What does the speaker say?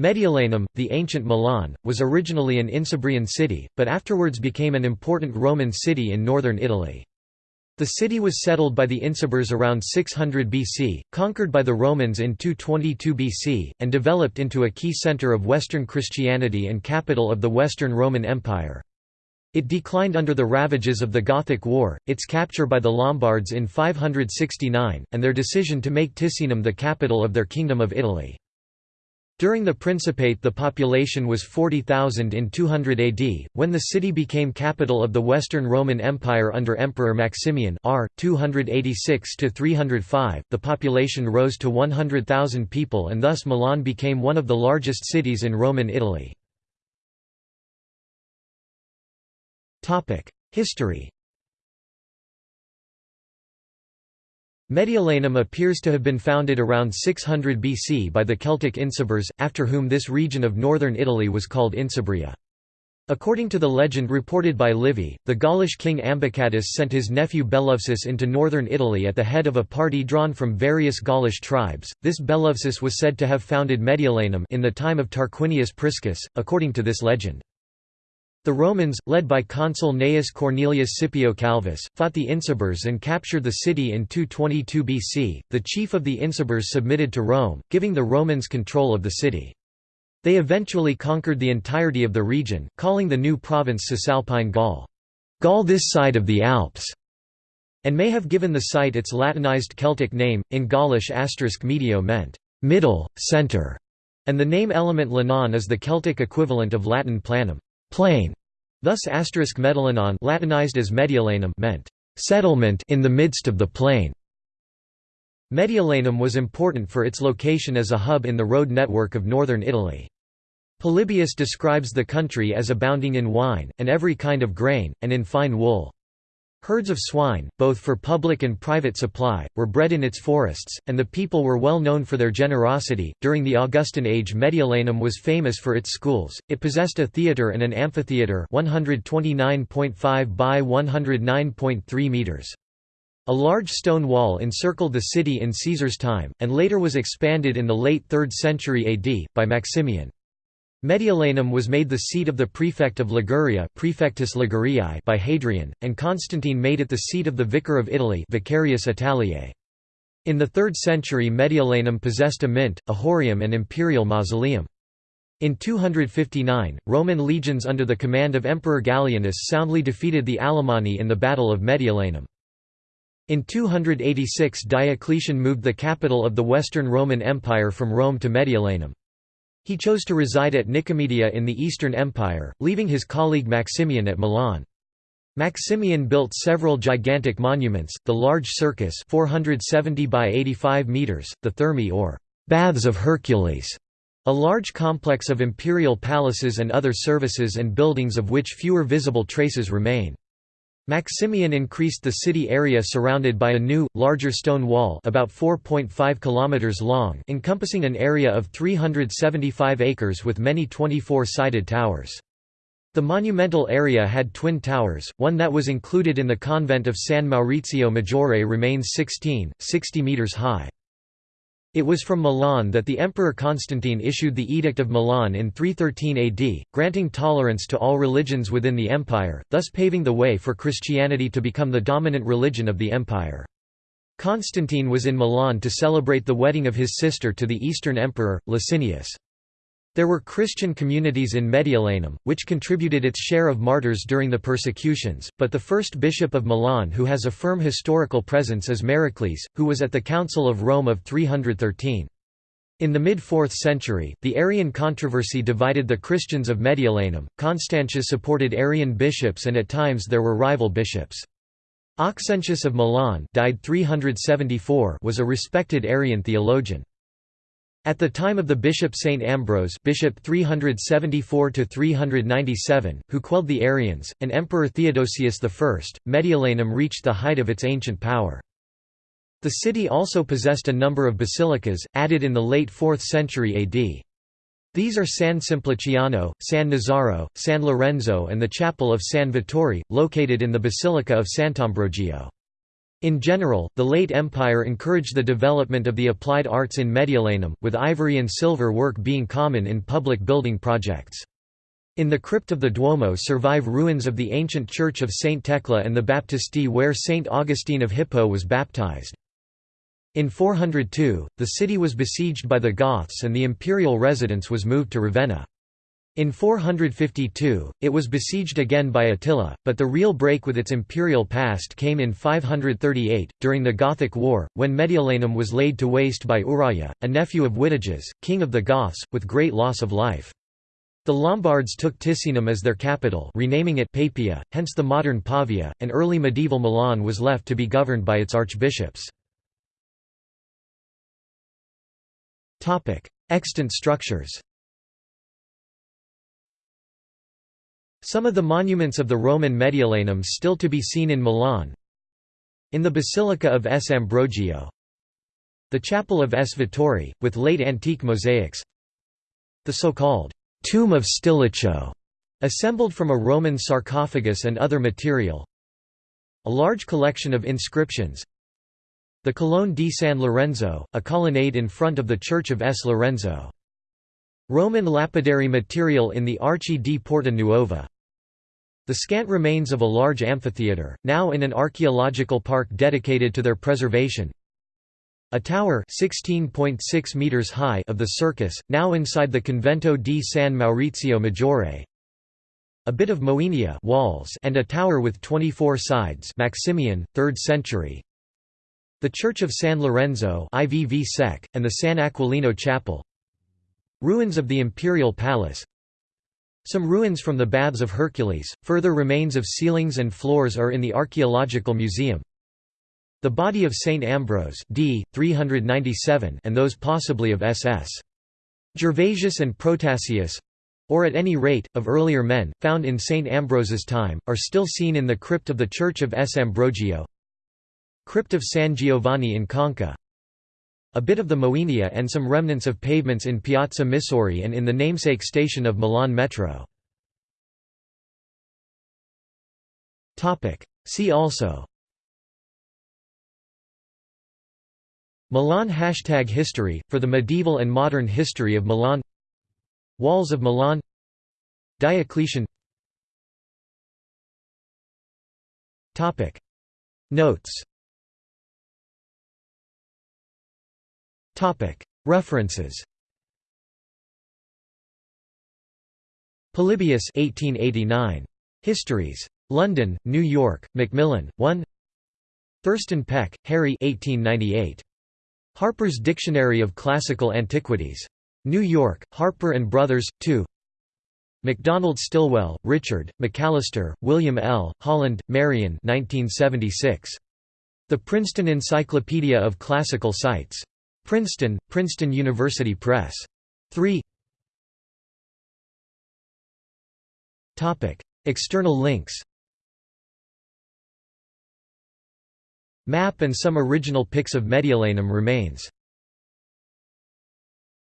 Mediolanum, the ancient Milan, was originally an Insubrian city, but afterwards became an important Roman city in northern Italy. The city was settled by the Insubres around 600 BC, conquered by the Romans in 222 BC, and developed into a key center of Western Christianity and capital of the Western Roman Empire. It declined under the ravages of the Gothic War, its capture by the Lombards in 569, and their decision to make Ticinum the capital of their Kingdom of Italy. During the Principate the population was 40,000 in 200 AD, when the city became capital of the Western Roman Empire under Emperor Maximian r. 286–305, the population rose to 100,000 people and thus Milan became one of the largest cities in Roman Italy. History Mediolanum appears to have been founded around 600 BC by the Celtic Insubres, after whom this region of northern Italy was called Insubria. According to the legend reported by Livy, the Gaulish king Ambicatus sent his nephew Bellovesus into northern Italy at the head of a party drawn from various Gaulish tribes. This Bellovesus was said to have founded Mediolanum in the time of Tarquinius Priscus, according to this legend. The Romans, led by consul Gnaeus Cornelius Scipio Calvus, fought the Insubres and captured the city in 222 BC. The chief of the Insubres submitted to Rome, giving the Romans control of the city. They eventually conquered the entirety of the region, calling the new province Cisalpine Gaul, Gaul this side of the Alps, and may have given the site its Latinized Celtic name, in Gaulish asterisk medio meant middle, center, and the name element lanon is the Celtic equivalent of Latin planum plain. Thus asterisk Mediolanon Latinized as Mediolanum meant settlement in the midst of the plain. Mediolanum was important for its location as a hub in the road network of northern Italy. Polybius describes the country as abounding in wine, and every kind of grain, and in fine wool. Herds of swine, both for public and private supply, were bred in its forests, and the people were well known for their generosity. During the Augustan age, Mediolanum was famous for its schools. It possessed a theatre and an amphitheatre, 129.5 by 109.3 meters. A large stone wall encircled the city in Caesar's time, and later was expanded in the late 3rd century AD by Maximian. Mediolanum was made the seat of the prefect of Liguria Prefectus Liguriae by Hadrian, and Constantine made it the seat of the Vicar of Italy Vicarius Italiae. In the 3rd century Mediolanum possessed a mint, a horreum and imperial mausoleum. In 259, Roman legions under the command of Emperor Gallienus soundly defeated the Alemanni in the Battle of Mediolanum. In 286 Diocletian moved the capital of the Western Roman Empire from Rome to Mediolanum. He chose to reside at Nicomedia in the Eastern Empire, leaving his colleague Maximian at Milan. Maximian built several gigantic monuments, the large circus 470 by 85 meters, the Thermae or Baths of Hercules, a large complex of imperial palaces and other services and buildings of which fewer visible traces remain. Maximian increased the city area surrounded by a new, larger stone wall about 4.5 km long encompassing an area of 375 acres with many 24-sided towers. The monumental area had twin towers, one that was included in the convent of San Maurizio Maggiore remains 16, 60 metres high. It was from Milan that the Emperor Constantine issued the Edict of Milan in 313 AD, granting tolerance to all religions within the empire, thus paving the way for Christianity to become the dominant religion of the empire. Constantine was in Milan to celebrate the wedding of his sister to the Eastern Emperor, Licinius. There were Christian communities in Mediolanum, which contributed its share of martyrs during the persecutions, but the first bishop of Milan who has a firm historical presence is Merocles, who was at the Council of Rome of 313. In the mid-4th century, the Arian controversy divided the Christians of Mediolanum. Constantius supported Arian bishops and at times there were rival bishops. Auxentius of Milan died 374 was a respected Arian theologian. At the time of the bishop Saint Ambrose bishop 374 who quelled the Arians, and Emperor Theodosius I, Mediolanum reached the height of its ancient power. The city also possessed a number of basilicas, added in the late 4th century AD. These are San Simpliciano, San Nazaro, San Lorenzo and the chapel of San Vittore, located in the Basilica of Sant'Ambrogio. In general, the late empire encouraged the development of the applied arts in Mediolanum, with ivory and silver work being common in public building projects. In the crypt of the Duomo survive ruins of the ancient church of Saint Thecla and the Baptisti where Saint Augustine of Hippo was baptized. In 402, the city was besieged by the Goths and the imperial residence was moved to Ravenna. In 452, it was besieged again by Attila, but the real break with its imperial past came in 538, during the Gothic War, when Mediolanum was laid to waste by Uraia, a nephew of Witiges, king of the Goths, with great loss of life. The Lombards took Ticinum as their capital renaming it Papia, hence the modern Pavia, and early medieval Milan was left to be governed by its archbishops. Extant structures Some of the monuments of the Roman Mediolanum still to be seen in Milan. In the Basilica of S. Ambrogio. The Chapel of S. Vittore, with late antique mosaics. The so-called «Tomb of Stilicho», assembled from a Roman sarcophagus and other material. A large collection of inscriptions. The Colonne di San Lorenzo, a colonnade in front of the Church of S. Lorenzo. Roman lapidary material in the Archi di Porta Nuova the scant remains of a large amphitheatre, now in an archaeological park dedicated to their preservation. A tower 16.6 meters high of the circus, now inside the Convento di San Maurizio Maggiore. A bit of moenia walls and a tower with 24 sides Maximian, 3rd century. The Church of San Lorenzo IVV Sec, and the San Aquilino Chapel. Ruins of the Imperial Palace some ruins from the Baths of Hercules, further remains of ceilings and floors are in the Archaeological Museum. The body of Saint Ambrose d. 397 and those possibly of SS. Gervasius and Protasius—or at any rate, of earlier men, found in Saint Ambrose's time, are still seen in the crypt of the Church of S. Ambrogio Crypt of San Giovanni in Conca a bit of the Moenia and some remnants of pavements in Piazza Missori and in the namesake station of Milan Metro. See also. Milan Hashtag History, for the medieval and modern history of Milan. Walls of Milan. Diocletian. Notes References Polybius 1889. Histories. London, New York, Macmillan, 1 Thurston Peck, Harry 1898. Harper's Dictionary of Classical Antiquities. New York, Harper & Brothers, 2 MacDonald Stillwell, Richard, McAllister, William L., Holland, Marion 1976. The Princeton Encyclopedia of Classical Sites. Princeton, Princeton University Press. 3 External links. Map and some original pics of Mediolanum remains